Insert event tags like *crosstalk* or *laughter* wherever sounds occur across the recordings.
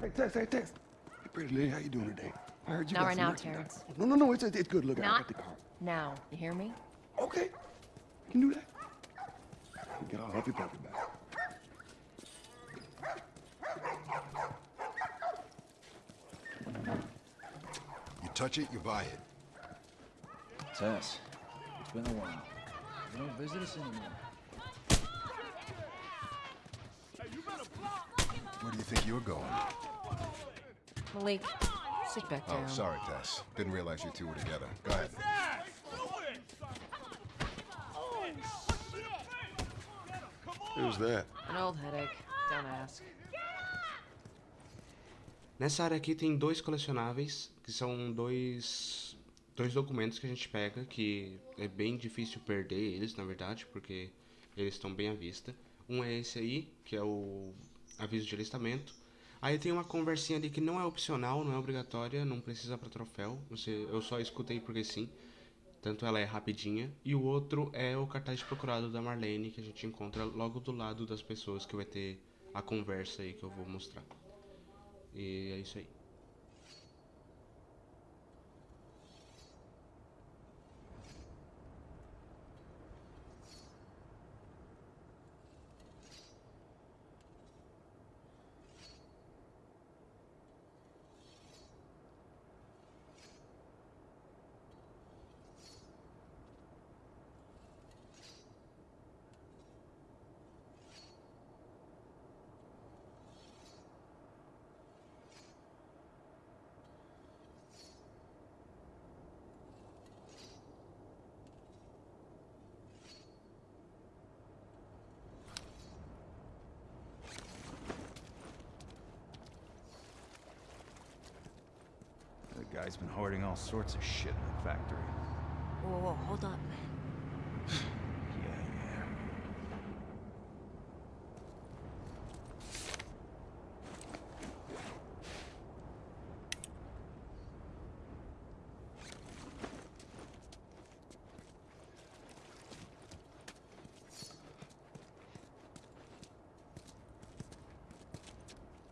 Hey, Tess, hey, Tess. Hey, pretty lady, how you doing today? I heard you Not got right now, merchandise. Terrence. No, no, no, it's, it's good. Look, I Not got the car. now. You hear me? Okay, you can do that. Get all happy puppy back. You touch it, you buy it. Tess, it's been a while. You don't visit us anymore. Where do you think you're going? Malik, sit back down. Oh, sorry, Tess. Didn't realize you two were together. Go ahead. Who's that? An old headache. Don't ask. Nessa área aqui tem dois colecionáveis, que são dois, dois documentos que a gente pega, que é bem difícil perder eles, na verdade, porque eles estão bem à vista. Um é esse aí, que é o aviso de alistamento. Aí tem uma conversinha ali que não é opcional, não é obrigatória, não precisa para troféu. Você, eu só escutei porque sim. Tanto ela é rapidinha. E o outro é o cartaz procurado da Marlene, que a gente encontra logo do lado das pessoas que vai ter a conversa aí que eu vou mostrar. E é isso aí. Guy's been hoarding all sorts of shit in the factory. Whoa, whoa, whoa, hold up. *sighs* Yeah, yeah.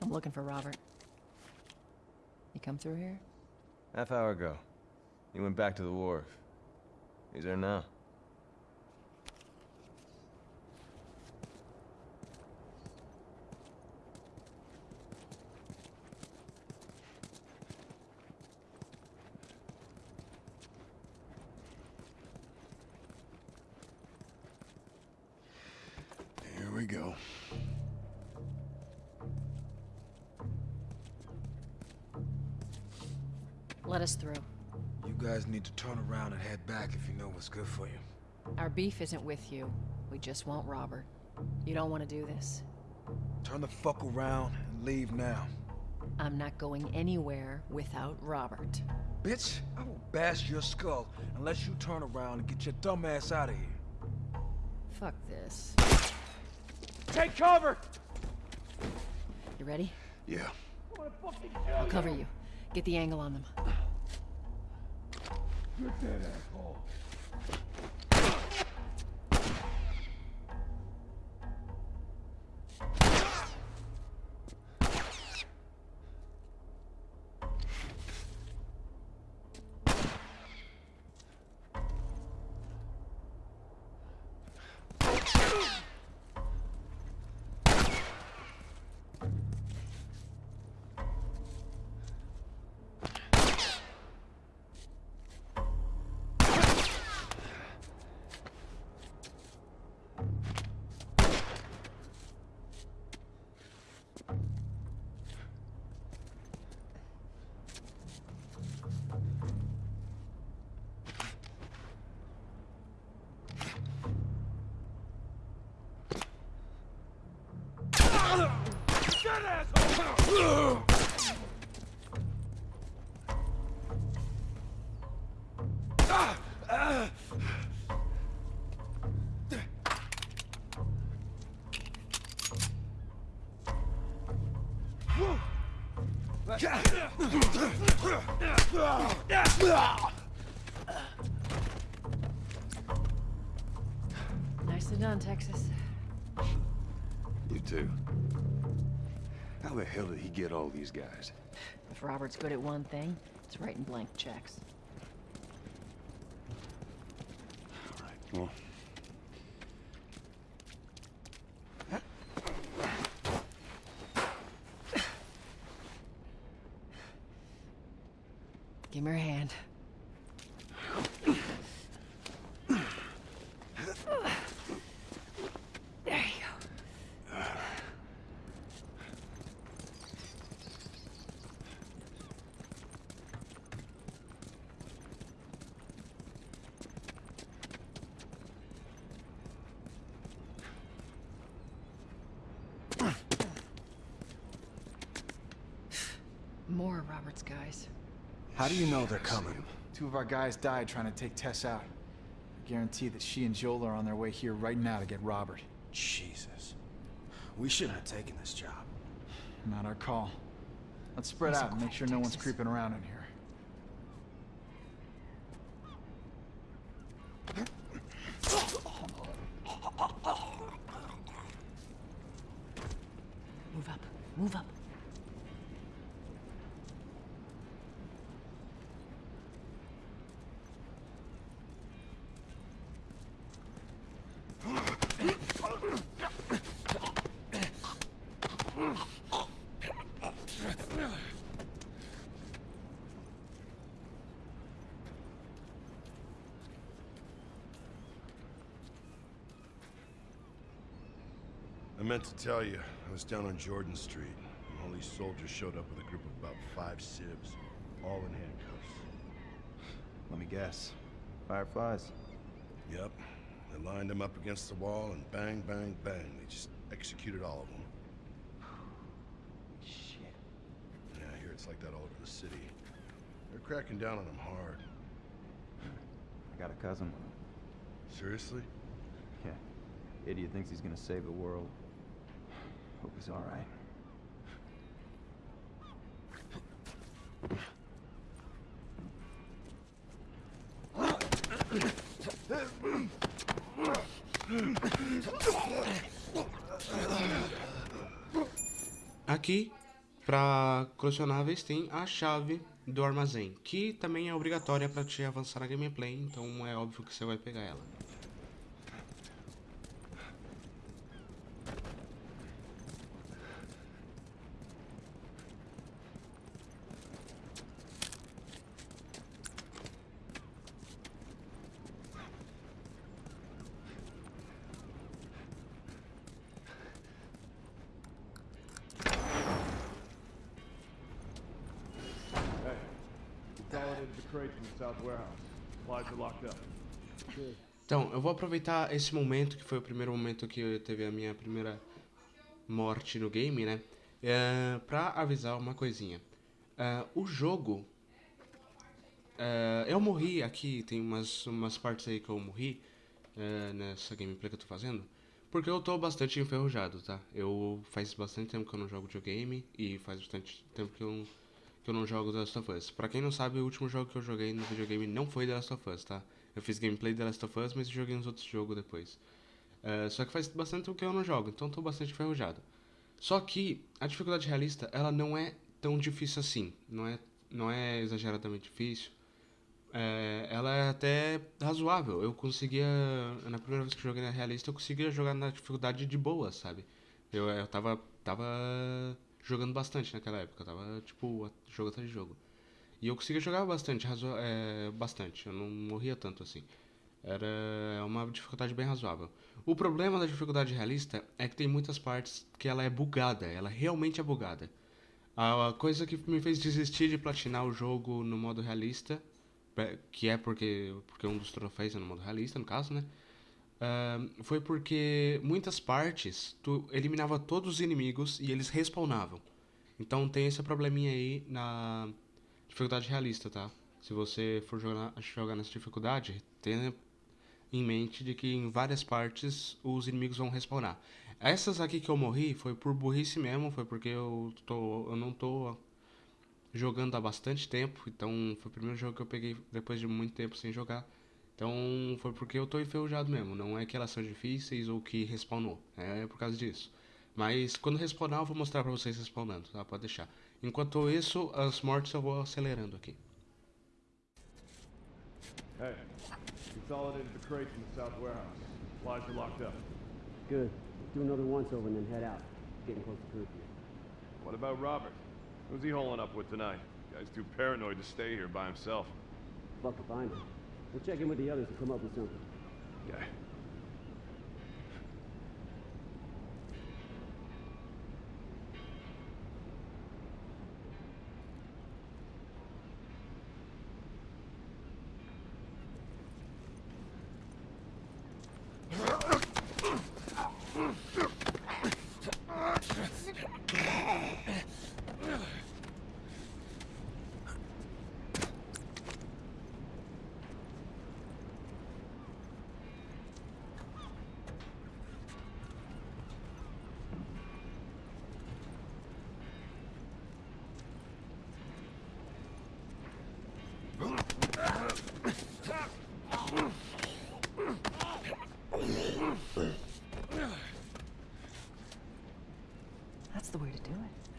I'm looking for Robert. You come through here? Half hour ago. He went back to the wharf. He's there now. Here we go. Let us through. You guys need to turn around and head back if you know what's good for you. Our beef isn't with you. We just want Robert. You don't want to do this. Turn the fuck around and leave now. I'm not going anywhere without Robert. Bitch, I will bash your skull unless you turn around and get your dumb ass out of here. Fuck this. Take cover! You ready? Yeah. I'll cover you. Get the angle on them. Get that asshole. Nicely done, Texas. You too. How the hell did he get all these guys? If Robert's good at one thing, it's writing blank checks. All right, well, Give me your hand. There you go. More of Robert's guys. How do you know they're coming? Two of our guys died trying to take Tess out. I guarantee that she and Joel are on their way here right now to get Robert. Jesus. We shouldn't have taken this job. Not our call. Let's spread Nice out and and make quiet, sure no one's creeping around in here. Move up. Move up. I meant to tell you, I was down on Jordan Street, and all these soldiers showed up with a group of about five civs, all in handcuffs. Let me guess. Fireflies? Yep. They lined them up against the wall, and bang, bang, bang, they just executed all of them. Shit. Yeah, I hear it's like that all over the city. They're cracking down on them hard. I got a cousin. Seriously? Yeah. Idiot thinks he's gonna save the world. Hope he's alright. Aqui, para colecionáveis, tem a chave do armazém, que também é obrigatória para te avançar na gameplay, então é óbvio que você vai pegar ela. Então, eu vou aproveitar esse momento, que foi o primeiro momento que eu teve a minha primeira morte no game, né? É, pra avisar uma coisinha. É, o jogo. é, eu morri aqui, tem umas, umas partes aí que eu morri é, nessa gameplay que eu tô fazendo. Porque eu tô bastante enferrujado, tá? Eu faz bastante tempo que eu não jogo videogame e faz bastante tempo que eu, que eu não jogo The Last of Us. Pra quem não sabe, o último jogo que eu joguei no videogame não foi The Last of Us, tá? Eu fiz gameplay de Last of Us, mas joguei uns outros jogos depois. É, só que faz bastante tempo que eu não jogo, então tô bastante enferrujado. Só que a dificuldade realista, ela não é tão difícil assim. Não é, não é exageradamente difícil. É, ela é até razoável. Eu conseguia. Na primeira vez que joguei na realista, eu conseguia jogar na dificuldade de boa, sabe? Eu, eu tava, tava jogando bastante naquela época. Tava, tipo, jogo atrás de jogo. E eu conseguia jogar bastante, é, bastante. Eu não morria tanto assim. Era uma dificuldade bem razoável. O problema da dificuldade realista é que tem muitas partes que ela é bugada. Ela realmente é bugada. A coisa que me fez desistir de platinar o jogo no modo realista, é, que é porque, porque um dos troféus é no modo realista, no caso, né? Ah, foi porque muitas partes tu eliminava todos os inimigos e eles respawnavam. Então tem esse probleminha aí na dificuldade realista, tá? Se você for jogar, jogar nessa dificuldade, tenha em mente de que em várias partes os inimigos vão respawnar. Essas aqui que eu morri foi por burrice mesmo, foi porque eu, tô, eu não tô jogando há bastante tempo, então foi o primeiro jogo que eu peguei depois de muito tempo sem jogar. Então foi porque eu tô enferrujado mesmo, não é que elas são difíceis ou que respawnou, é por causa disso. Mas quando respawnar, eu vou mostrar pra vocês respawnando, tá? Pode deixar. Enquanto isso, as mortes eu vou acelerando aqui. Hey, consolidated the crates in the south warehouse. Supplies are locked up. Good. Do another once over and then head out. Getting close to curfew. What about Robert? Who's he holing up with tonight? Guy's too paranoid to stay here by himself. Fuck if I know. We'll check in with the others and come up with something. Okay. That's the way to do it.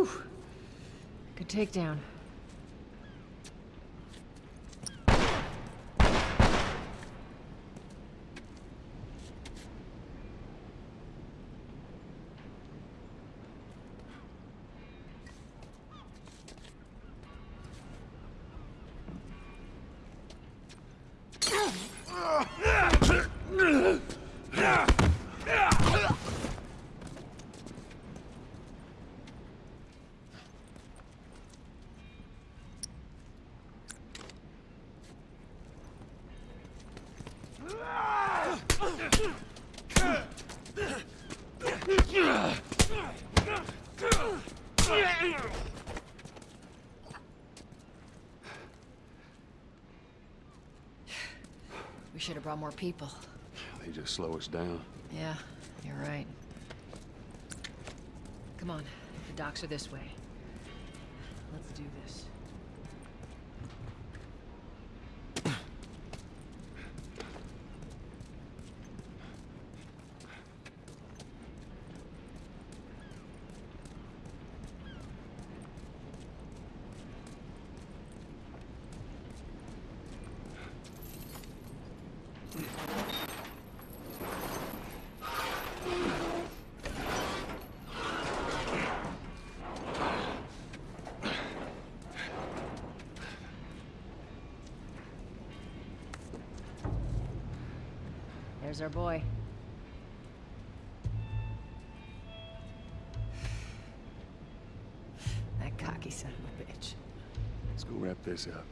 Whew. Good takedown. We should have brought more people. They just slow us down. Yeah, you're right. Come on, the docks are this way. Let's do this. Our boy. *sighs* That cocky son of a bitch. Let's go wrap this up.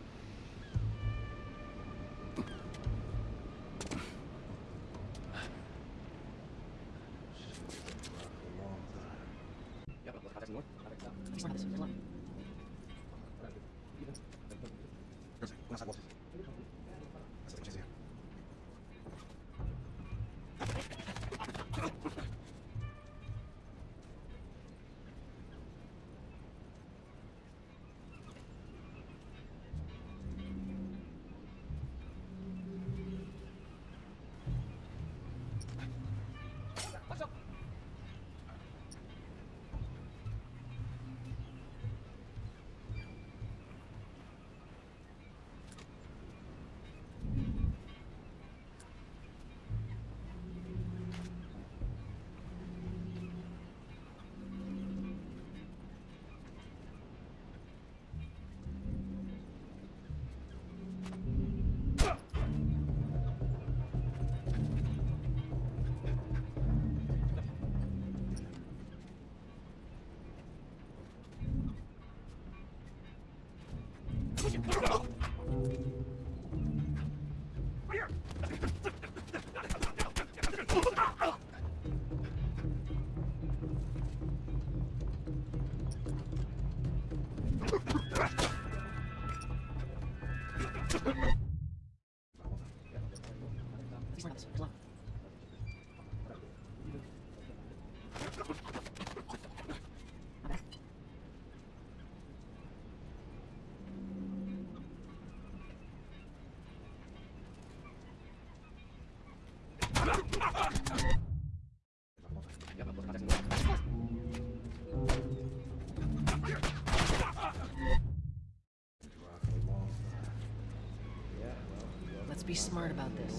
Let's be smart about this.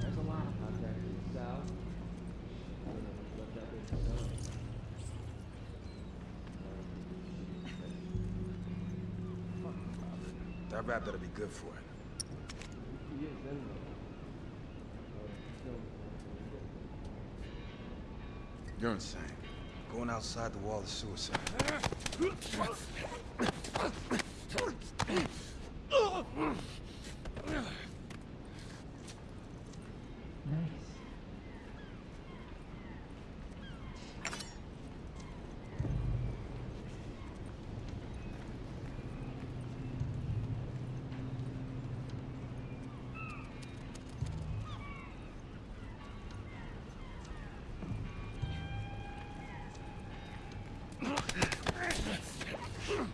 There's a lot of them. That rap better be good for it. You're insane. Going outside the wall is suicide. Hmm.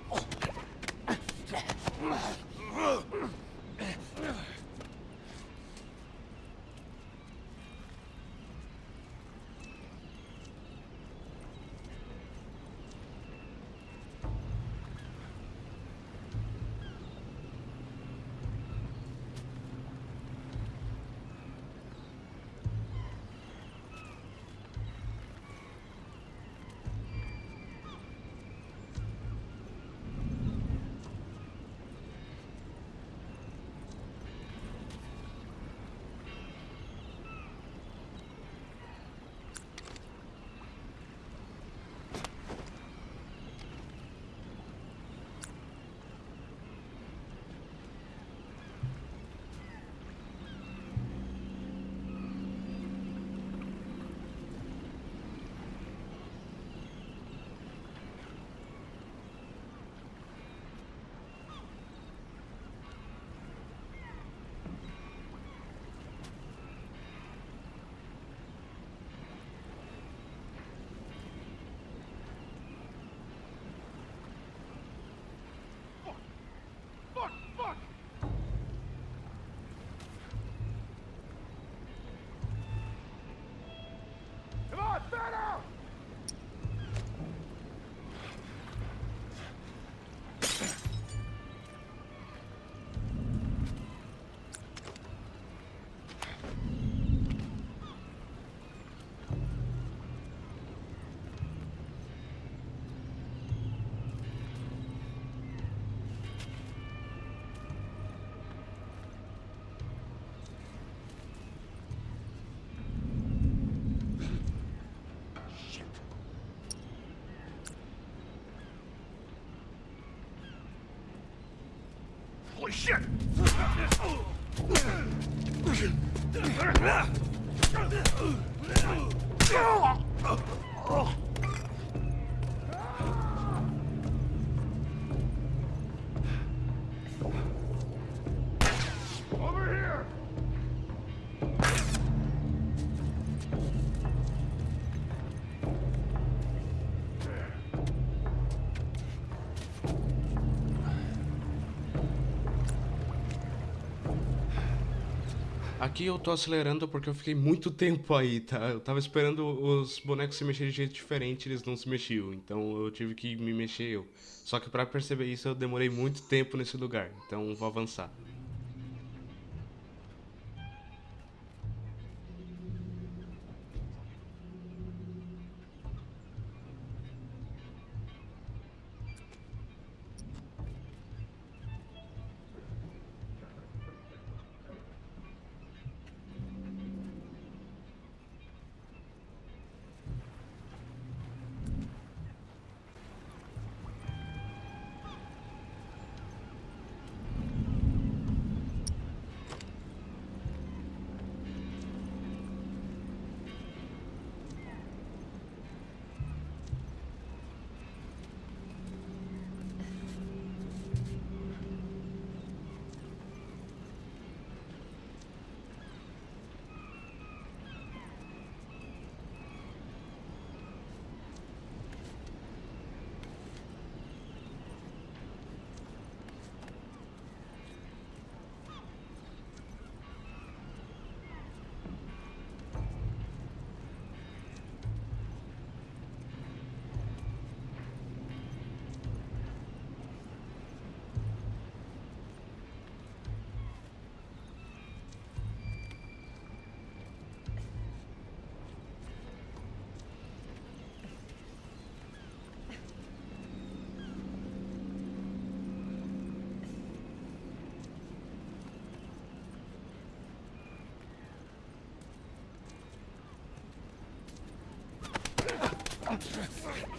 Holy shit! Aqui eu tô acelerando porque eu fiquei muito *laughs* tempo aí, tá? Eu tava esperando os bonecos se mexerem de jeito diferente, eles não se mexiam. Então eu tive que me mexer eu. Só que pra perceber isso eu demorei muito tempo nesse lugar. Então vou avançar. Bad.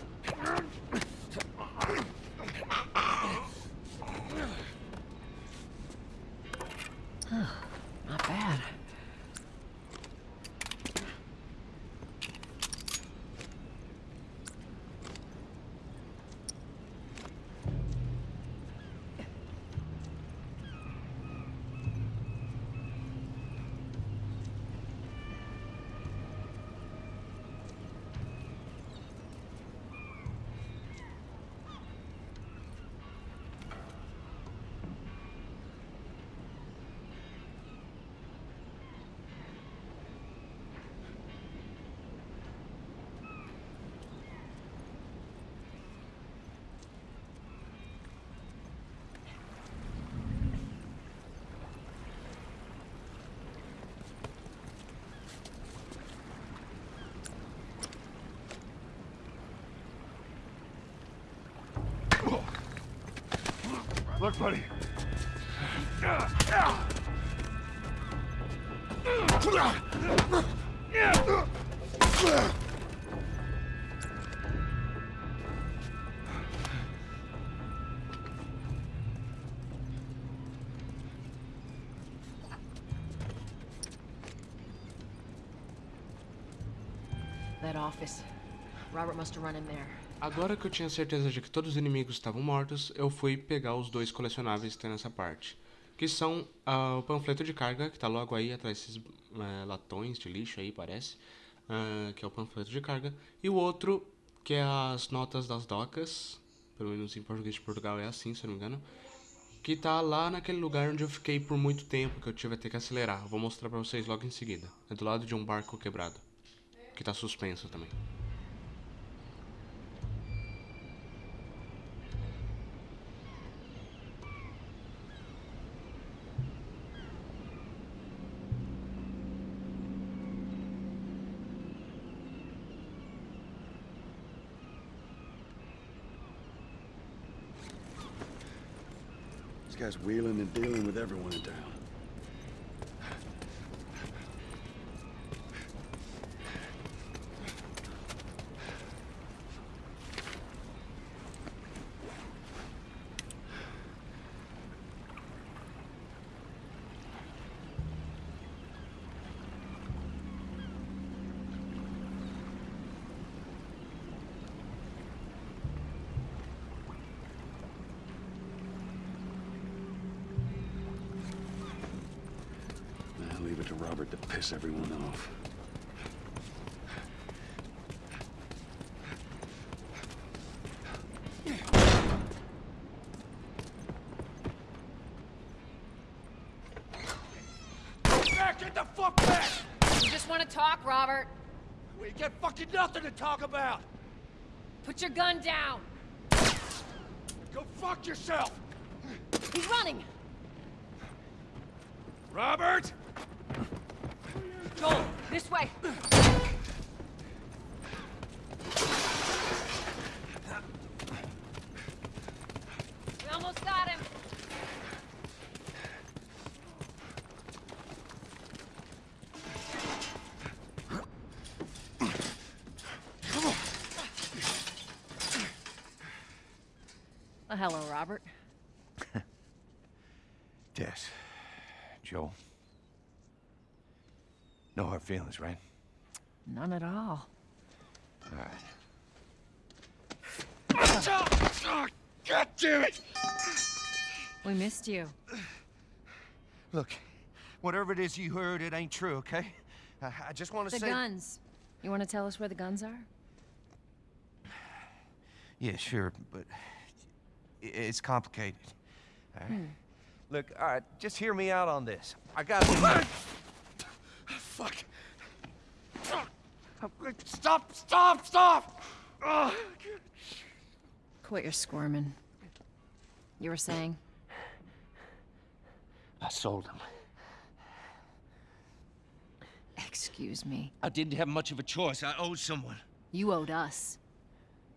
Look, buddy. That office. Robert must have run in there. Agora que eu tinha certeza de que todos os inimigos estavam mortos, eu fui pegar os dois colecionáveis que tem nessa parte. Que são ah, o panfleto de carga, que tá logo aí atrás desses eh, latões de lixo aí, parece. ah, que é o panfleto de carga. E o outro, que é as notas das docas. Pelo menos em português de Portugal é assim, se eu não me engano. Que tá lá naquele lugar onde eu fiquei por muito tempo, que eu tive a ter que acelerar. Vou mostrar pra vocês logo em seguida. É do lado de um barco quebrado. Que tá suspenso também. Guy's wheeling and dealing with everyone in town. Nah, leave it to Robert to piss everyone off. Back in Get the fuck back! You just want to talk, Robert. We got fucking nothing to talk about! Put your gun down. Go fuck yourself! He's running. Robert! Joel, this way. We almost got him. Oh, hello, Robert. Tess. Joel. No hard feelings, right? None at all. All right. God damn it! We missed you. Look, whatever it is you heard, it ain't true, okay? I, I just want to say... The guns. You want to tell us where the guns are? Yeah, sure, but it's complicated. All right? Hmm. Look, all right, just hear me out on this. I got. *coughs* Fuck! Stop! Stop! Stop! Ugh. Quit your squirming. You were saying? I sold him. Excuse me. I didn't have much of a choice. I owed someone. You owed us.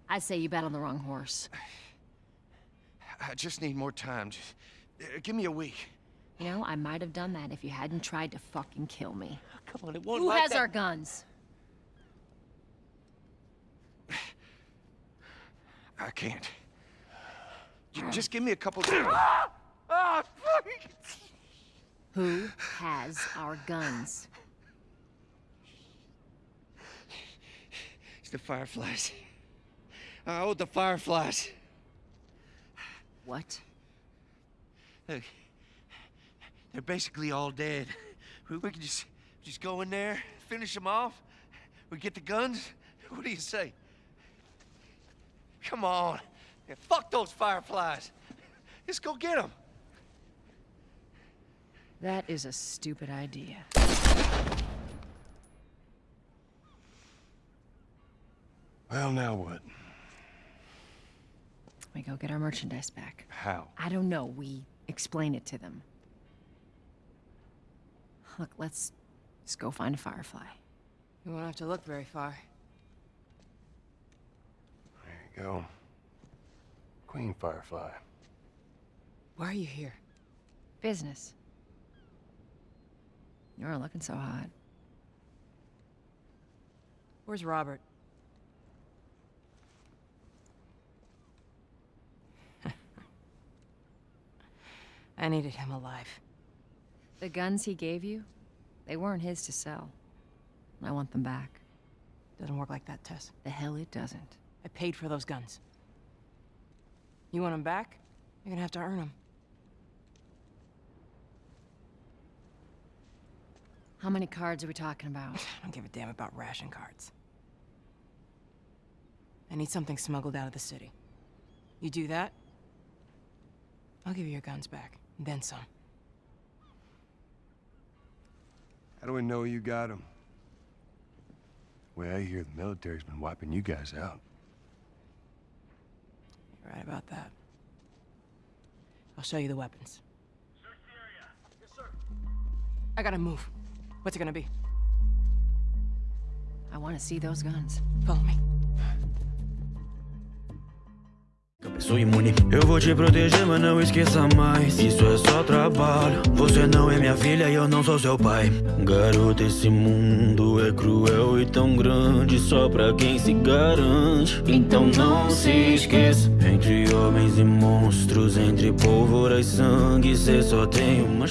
I'd say you bet on the wrong horse. I just need more time. Just, uh, give me a week. You know, I might have done that if you hadn't tried to fucking kill me. Come on, it won't Who like has that. our guns? I can't. J- Just give me a couple. *laughs* ah! Ah! Who has our guns? It's the Fireflies. I owed the Fireflies. What? Look, they're basically all dead. *laughs* We, we can just just go in there, finish them off. We get the guns. *laughs* What do you say? Come on. Yeah, fuck those Fireflies. *laughs* Let's go get them. That is a stupid idea. Well, now what? We go get our merchandise back. How? I don't know. We explain it to them. Look, let's just go find a firefly. You won't have to look very far. There you go. Queen Firefly. Why are you here? Business. You aren't looking so hot. Where's Robert? *laughs* I needed him alive. The guns he gave you, they weren't his to sell. I want them back. Doesn't work like that, Tess. The hell it doesn't. I paid for those guns. You want them back? You're gonna have to earn them. How many cards are we talking about? *sighs* I don't give a damn about ration cards. I need something smuggled out of the city. You do that, I'll give you your guns back, and then some. How do we know you got them? Well, I hear the military's been wiping you guys out. You're right about that. I'll show you the weapons. Search the area. Yes, sir. I gotta move. What's it gonna be? I want to see those guns. Follow me. Sou imune, eu vou te proteger, mas não esqueça mais. Isso é só trabalho. Você não é minha filha e eu não sou seu pai. Garota, esse mundo é cruel e tão grande Só pra quem se garante. Então não se esqueça. Entre homens e monstros Entre pólvora e sangue Cê só tem uma